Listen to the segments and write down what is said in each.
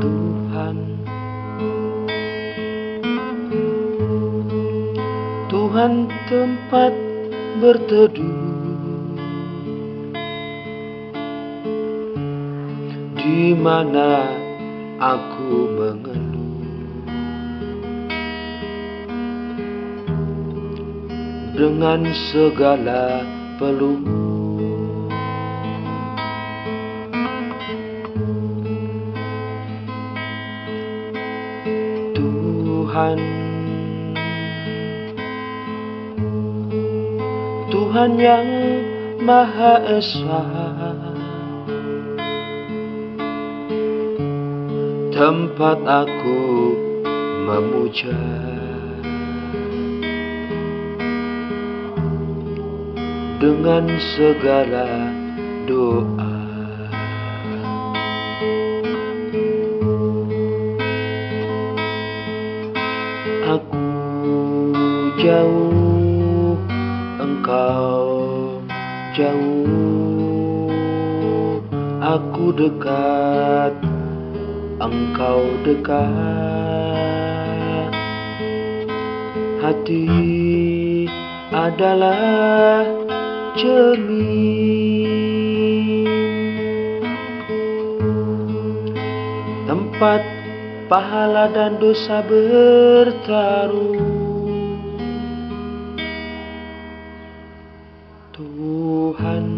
Tuhan. Tuhan tempat berteduh. Di mana aku mengeluh. Dengan segala peluh Tuhan. Tuhan yang Maha Esa. Tempat aku memuja. Dengan segala doa jauh, engkau jauh. Aku dekat, engkau dekat. Hati adalah cermin. Tempat pahala dan dosa bertaruh Tuhan.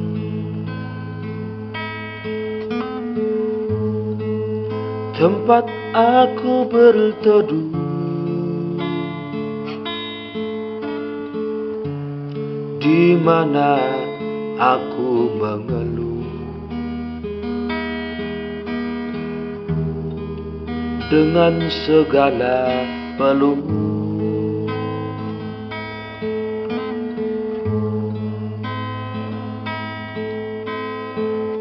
Tempat aku berteduh. Di mana aku mengeluh. Dengan segala peluh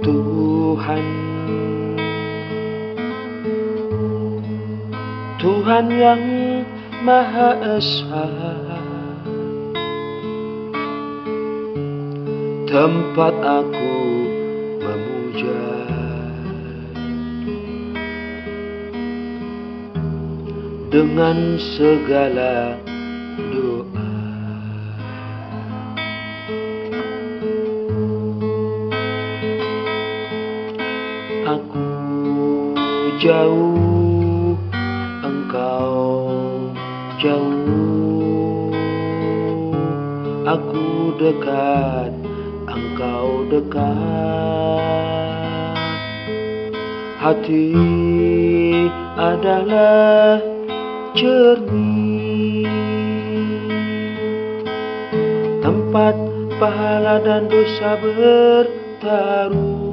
Tuhan. Tuhan yang Maha Esa. Tempat aku memuja. Dengan segala doa. Jauh, engkau jauh. Aku dekat, engkau dekat. Hati adalah cermin Tempat pahala dan dosa bertaruh